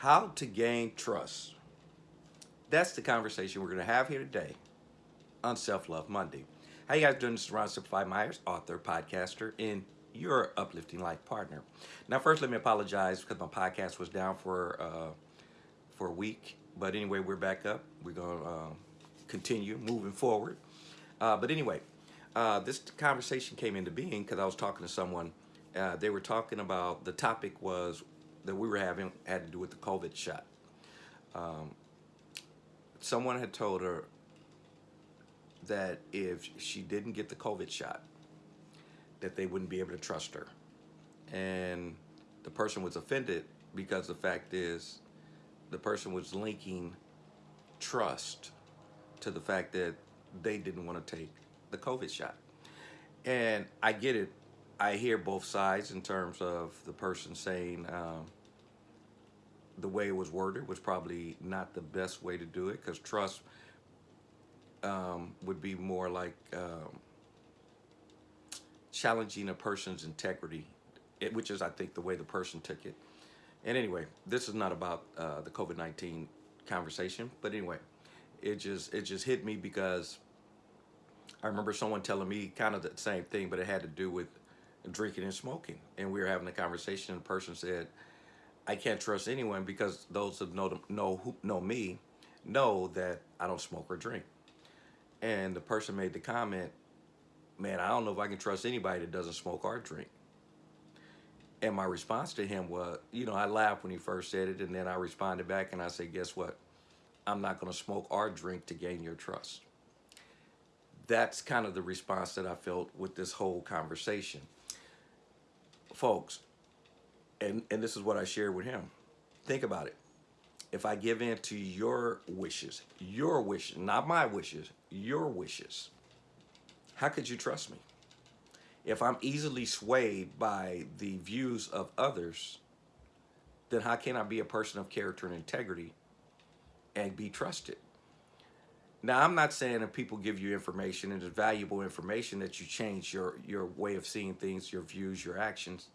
How to gain trust. That's the conversation we're going to have here today on Self Love Monday. How you guys doing? This is Ron Simplified Myers, author, podcaster, and your uplifting life partner. Now, first, let me apologize because my podcast was down for uh, for a week. But anyway, we're back up. We're going to uh, continue moving forward. Uh, but anyway, uh, this conversation came into being because I was talking to someone. Uh, they were talking about the topic was that we were having had to do with the COVID shot. Um, someone had told her that if she didn't get the COVID shot, that they wouldn't be able to trust her. And the person was offended because the fact is the person was linking trust to the fact that they didn't want to take the COVID shot. And I get it. I hear both sides in terms of the person saying um, the way it was worded was probably not the best way to do it because trust um, would be more like um, challenging a person's integrity, it, which is, I think, the way the person took it. And anyway, this is not about uh, the COVID-19 conversation, but anyway, it just it just hit me because I remember someone telling me kind of the same thing, but it had to do with drinking and smoking. And we were having a conversation, and the person said, I can't trust anyone because those that know, know, who, know me know that I don't smoke or drink. And the person made the comment, man, I don't know if I can trust anybody that doesn't smoke or drink. And my response to him was, you know, I laughed when he first said it, and then I responded back and I said, guess what? I'm not going to smoke or drink to gain your trust. That's kind of the response that I felt with this whole conversation. Folks, and, and this is what I shared with him. Think about it. If I give in to your wishes, your wishes, not my wishes, your wishes, how could you trust me? If I'm easily swayed by the views of others, then how can I be a person of character and integrity and be trusted? Now, I'm not saying if people give you information and it's valuable information that you change your, your way of seeing things, your views, your actions,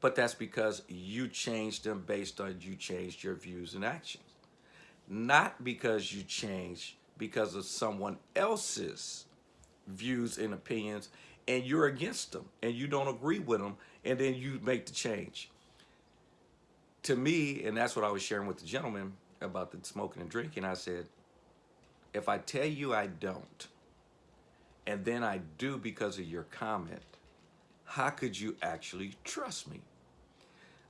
but that's because you changed them based on you changed your views and actions. Not because you changed because of someone else's views and opinions and you're against them and you don't agree with them and then you make the change. To me, and that's what I was sharing with the gentleman about the smoking and drinking, I said, if I tell you I don't, and then I do because of your comment, how could you actually trust me?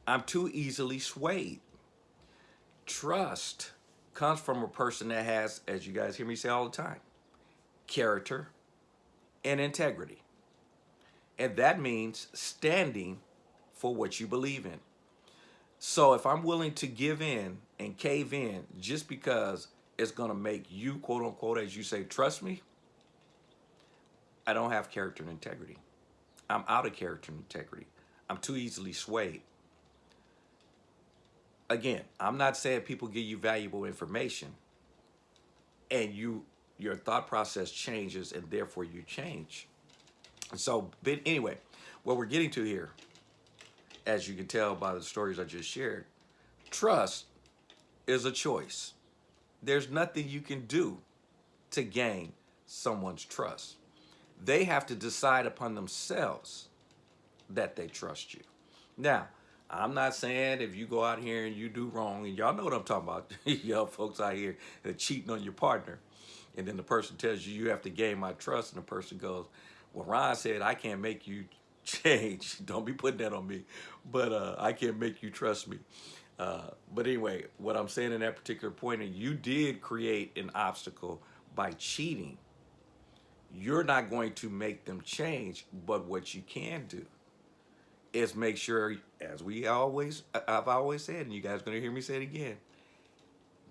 I'm too easily swayed. Trust comes from a person that has, as you guys hear me say all the time, character and integrity. And that means standing for what you believe in. So if I'm willing to give in and cave in just because it's going to make you, quote unquote, as you say, trust me, I don't have character and integrity. I'm out of character integrity. I'm too easily swayed. Again, I'm not saying people give you valuable information and you your thought process changes and therefore you change. So, but anyway, what we're getting to here, as you can tell by the stories I just shared, trust is a choice. There's nothing you can do to gain someone's trust. They have to decide upon themselves that they trust you. Now, I'm not saying if you go out here and you do wrong, and y'all know what I'm talking about, y'all folks out here cheating on your partner, and then the person tells you you have to gain my trust, and the person goes, well, Ron said, I can't make you change. Don't be putting that on me, but uh, I can't make you trust me. Uh, but anyway, what I'm saying in that particular point, and you did create an obstacle by cheating. You're not going to make them change, but what you can do is make sure, as we always, I've always said, and you guys are going to hear me say it again,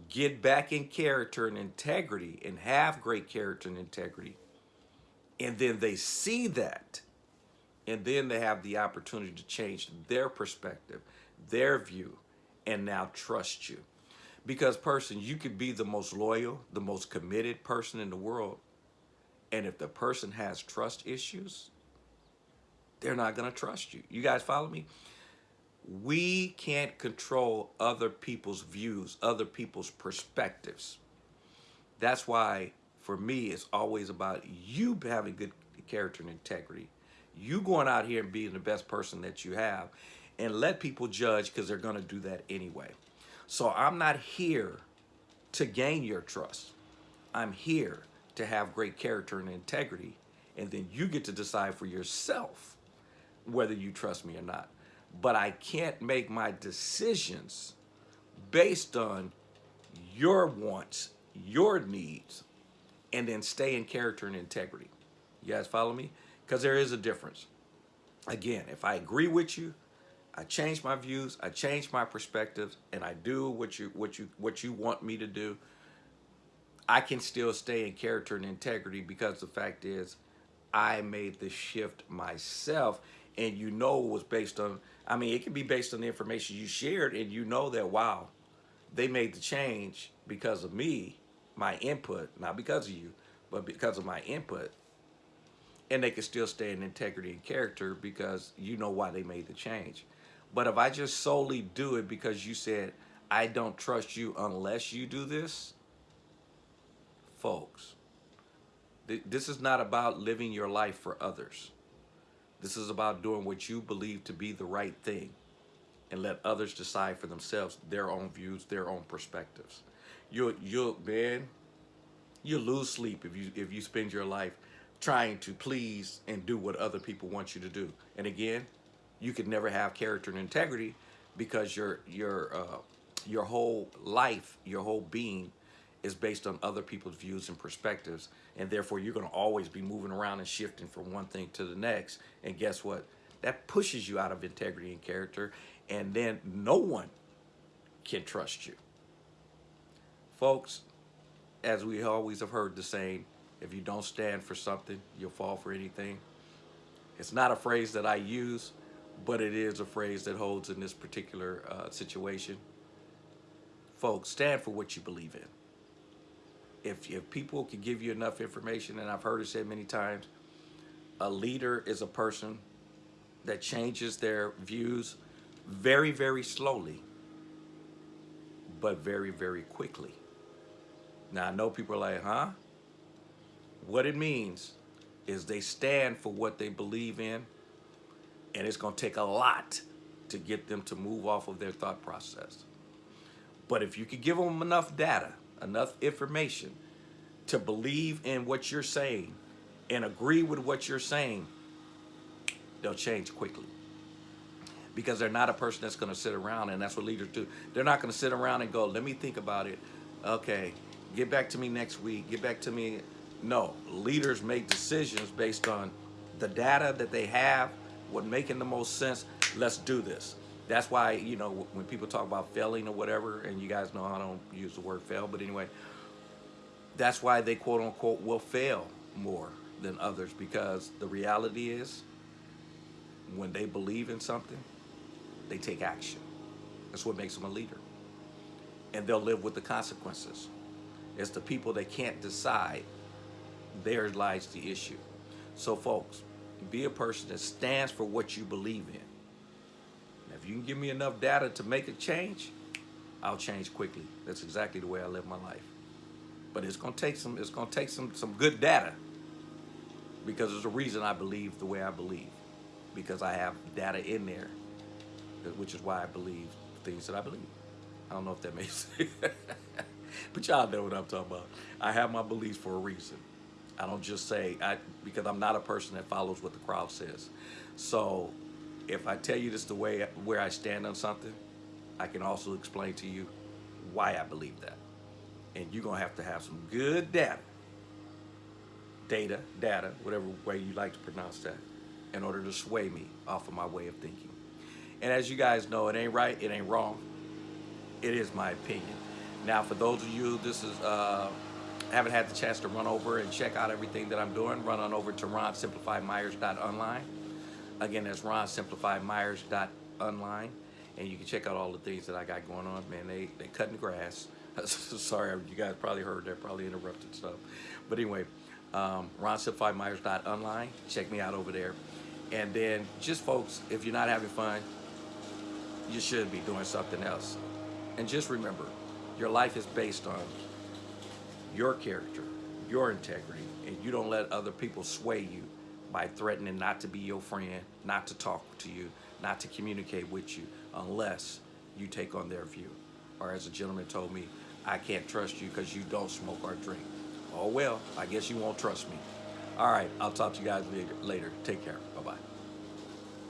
get back in character and integrity and have great character and integrity. And then they see that. And then they have the opportunity to change their perspective, their view, and now trust you. Because person, you could be the most loyal, the most committed person in the world. And if the person has trust issues, they're not going to trust you. You guys follow me? We can't control other people's views, other people's perspectives. That's why, for me, it's always about you having good character and integrity. You going out here and being the best person that you have and let people judge because they're going to do that anyway. So I'm not here to gain your trust. I'm here to have great character and integrity. And then you get to decide for yourself whether you trust me or not. But I can't make my decisions based on your wants, your needs, and then stay in character and integrity. You guys follow me? Because there is a difference. Again, if I agree with you, I change my views, I change my perspectives, and I do what you what you what you want me to do. I can still stay in character and integrity because the fact is I made the shift myself and you know it was based on I mean it can be based on the information you shared and you know that wow they made the change because of me my input not because of you but because of my input. And they can still stay in integrity and character because you know why they made the change. But if I just solely do it because you said I don't trust you unless you do this folks this is not about living your life for others this is about doing what you believe to be the right thing and let others decide for themselves their own views, their own perspectives. You'll, you'll, man, you lose sleep if you, if you spend your life trying to please and do what other people want you to do. And again, you could never have character and integrity because your, your, uh, your whole life, your whole being is based on other people's views and perspectives. And therefore, you're going to always be moving around and shifting from one thing to the next. And guess what? That pushes you out of integrity and character. And then no one can trust you. Folks, as we always have heard the saying, if you don't stand for something, you'll fall for anything. It's not a phrase that I use, but it is a phrase that holds in this particular uh, situation. Folks, stand for what you believe in if, if people can give you enough information, and I've heard it said many times, a leader is a person that changes their views very, very slowly, but very, very quickly. Now, I know people are like, huh? What it means is they stand for what they believe in, and it's going to take a lot to get them to move off of their thought process. But if you could give them enough data, enough information to believe in what you're saying and agree with what you're saying, they'll change quickly. Because they're not a person that's going to sit around, and that's what leaders do. They're not going to sit around and go, let me think about it. Okay, get back to me next week. Get back to me. No, leaders make decisions based on the data that they have, what making the most sense. Let's do this. That's why, you know, when people talk about failing or whatever, and you guys know I don't use the word fail, but anyway, that's why they quote unquote will fail more than others because the reality is when they believe in something, they take action. That's what makes them a leader. And they'll live with the consequences. It's the people that can't decide, there lies the issue. So folks, be a person that stands for what you believe in if you can give me enough data to make a change, I'll change quickly. That's exactly the way I live my life. But it's gonna take some it's gonna take some some good data because there's a reason I believe the way I believe. Because I have data in there, which is why I believe things that I believe. I don't know if that makes sense. but y'all know what I'm talking about. I have my beliefs for a reason. I don't just say I because I'm not a person that follows what the crowd says. So if I tell you this the way where I stand on something, I can also explain to you why I believe that. And you're gonna have to have some good data, data, data, whatever way you like to pronounce that, in order to sway me off of my way of thinking. And as you guys know, it ain't right, it ain't wrong. It is my opinion. Now, for those of you, this is uh, haven't had the chance to run over and check out everything that I'm doing, run on over to ronsimplifymyers.online Again, that's Ron Simplified Myers online, and you can check out all the things that I got going on. Man, they they cutting the grass. Sorry, you guys probably heard that, probably interrupted stuff. But anyway, um, online. Check me out over there. And then, just folks, if you're not having fun, you should be doing something else. And just remember, your life is based on your character, your integrity, and you don't let other people sway you by threatening not to be your friend, not to talk to you, not to communicate with you unless you take on their view. Or as a gentleman told me, I can't trust you because you don't smoke or drink. Oh well, I guess you won't trust me. All right, I'll talk to you guys later. Take care.